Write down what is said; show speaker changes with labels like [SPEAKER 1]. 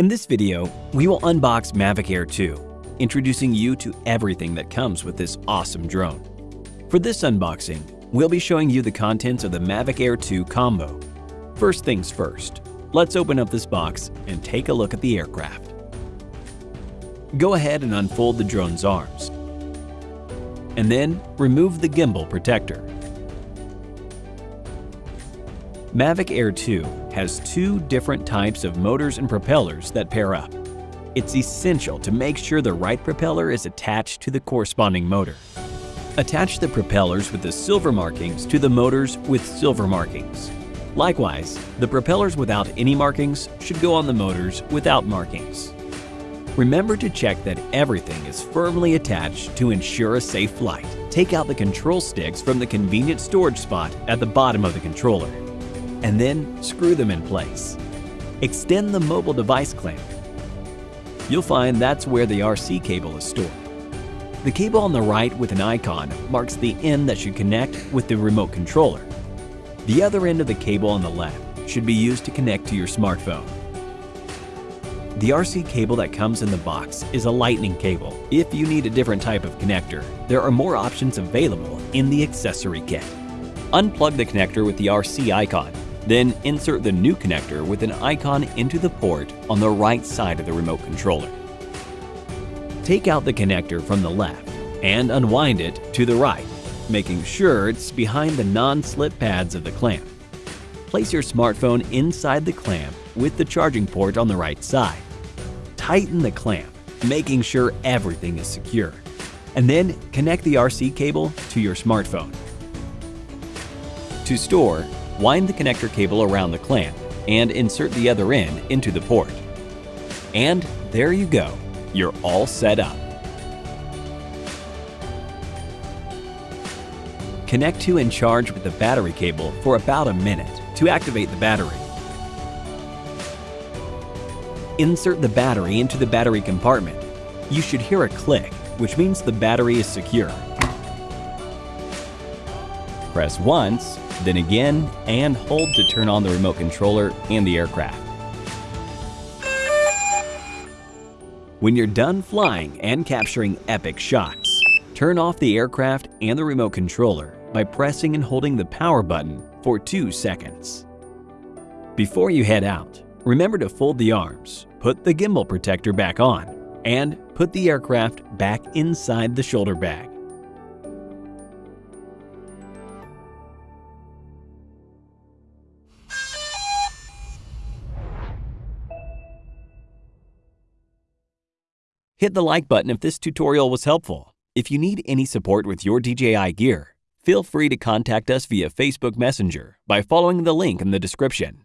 [SPEAKER 1] In this video, we will unbox Mavic Air 2, introducing you to everything that comes with this awesome drone. For this unboxing, we'll be showing you the contents of the Mavic Air 2 combo. First things first, let's open up this box and take a look at the aircraft. Go ahead and unfold the drone's arms. And then remove the gimbal protector. Mavic Air 2 has two different types of motors and propellers that pair up. It's essential to make sure the right propeller is attached to the corresponding motor. Attach the propellers with the silver markings to the motors with silver markings. Likewise, the propellers without any markings should go on the motors without markings. Remember to check that everything is firmly attached to ensure a safe flight. Take out the control sticks from the convenient storage spot at the bottom of the controller and then screw them in place. Extend the mobile device clamp. You'll find that's where the RC cable is stored. The cable on the right with an icon marks the end that should connect with the remote controller. The other end of the cable on the left should be used to connect to your smartphone. The RC cable that comes in the box is a lightning cable. If you need a different type of connector, there are more options available in the accessory kit. Unplug the connector with the RC icon then insert the new connector with an icon into the port on the right side of the remote controller. Take out the connector from the left and unwind it to the right, making sure it's behind the non-slip pads of the clamp. Place your smartphone inside the clamp with the charging port on the right side. Tighten the clamp, making sure everything is secure. And then connect the RC cable to your smartphone. To store, wind the connector cable around the clamp and insert the other end into the port. And there you go, you're all set up. Connect to and charge with the battery cable for about a minute to activate the battery. Insert the battery into the battery compartment. You should hear a click, which means the battery is secure. Press once then again and hold to turn on the remote controller and the aircraft. When you're done flying and capturing epic shots, turn off the aircraft and the remote controller by pressing and holding the power button for 2 seconds. Before you head out, remember to fold the arms, put the gimbal protector back on, and put the aircraft back inside the shoulder bag. Hit the like button if this tutorial was helpful. If you need any support with your DJI gear, feel free to contact us via Facebook Messenger by following the link in the description.